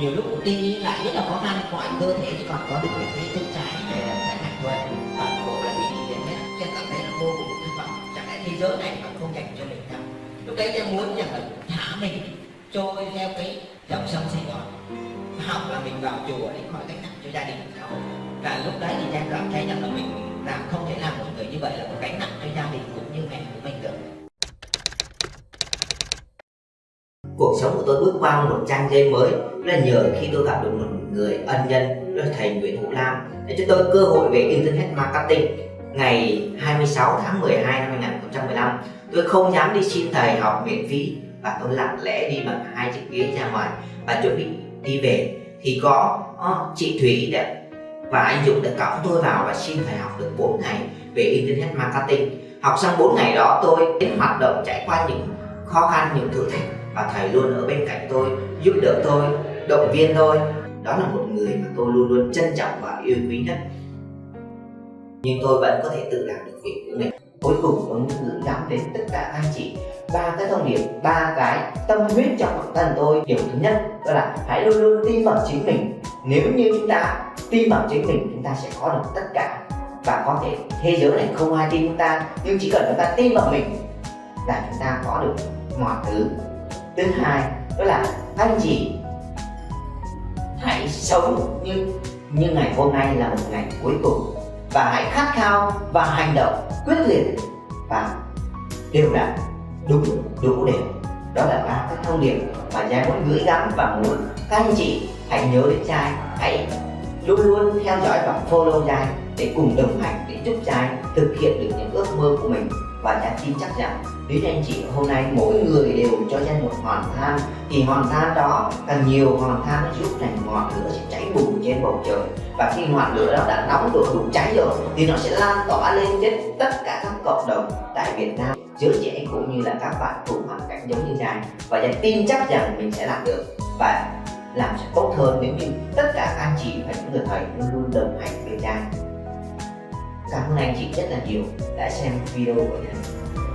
nhiều lúc đi lại rất là khó khăn, mọi cơ thể chỉ còn có được cái chân trái để phải nặng thôi toàn bộ là bị đi đến hết chân cảm thấy là vô cùng thất vọng. Chẳng lẽ thế giới này còn không dành cho mình đâu? Lúc đấy em muốn rằng là thả mình trôi theo cái dòng sông sài gòn. Học là mình vào chùa để khỏi gánh nặng cho gia đình, xã hội. Và lúc đấy thì em cảm thấy rằng là mình làm không thể làm một người như vậy là một gánh nặng cho gia đình cũng như mẹ của mình được cuộc sống của tôi bước qua một trang giấy mới. Là nhờ khi tôi gặp được một người ân nhân đó là thầy Nguyễn Hữu Lam để cho tôi cơ hội về Internet Marketing. Ngày 26 tháng 12 năm 2015 tôi không dám đi xin thầy học miễn phí và tôi lặng lẽ đi bằng hai chiếc ghế ra ngoài và chuẩn bị đi về. Thì có uh, chị Thủy đã và anh Dũng đã cõng tôi vào và xin thầy học được 4 ngày về Internet Marketing. Học xong 4 ngày đó tôi đến hoạt động trải qua những khó khăn những thử thách và thầy luôn ở bên cạnh tôi, giúp đỡ tôi, động viên tôi. Đó là một người mà tôi luôn luôn trân trọng và yêu quý nhất. Nhưng tôi vẫn có thể tự làm được việc của mình. Cuối cùng, tôi muốn gửi gắm đến tất cả anh chị ba cái thông điệp, ba cái tâm huyết trong bản thân tôi. Điều thứ nhất, đó là hãy luôn luôn tin vào chính mình. Nếu như chúng ta tin vào chính mình, chúng ta sẽ có được tất cả. Và có thể thế giới này không ai tin chúng ta, nhưng chỉ cần chúng ta tin vào mình là chúng ta có được mọi thứ thứ hai, đó là anh chị. Hãy sống như như ngày hôm nay là một ngày cuối cùng. Và hãy khát khao và hành động quyết liệt và đều đặn, đúng đủ đều đó là ba cái thông điệp mà giai muốn gửi gắm và muốn các anh chị hãy nhớ đến trai hãy luôn luôn theo dõi và follow trai để cùng đồng hành, để giúp trai thực hiện được những ước mơ của mình và chắc tin chắc rằng nếu anh chị, hôm nay mỗi người đều cho ra một hòn than. Thì hòn than đó càng nhiều hòn than nó giúp thành ngọn lửa sẽ cháy bùng trên bầu trời. Và khi ngọn lửa đó đã nóng độ đủ cháy rồi, thì nó sẽ lan tỏa lên trên tất cả các cộng đồng tại Việt Nam. Giới trẻ cũng như là các bạn cùng hoàn cảnh giống như này và trai tin chắc rằng mình sẽ làm được. Và làm sẽ tốt hơn nếu như tất cả các anh chị và những người thầy luôn luôn đồng hành sáng hôm cảm ơn anh chị rất là nhiều đã xem video của trai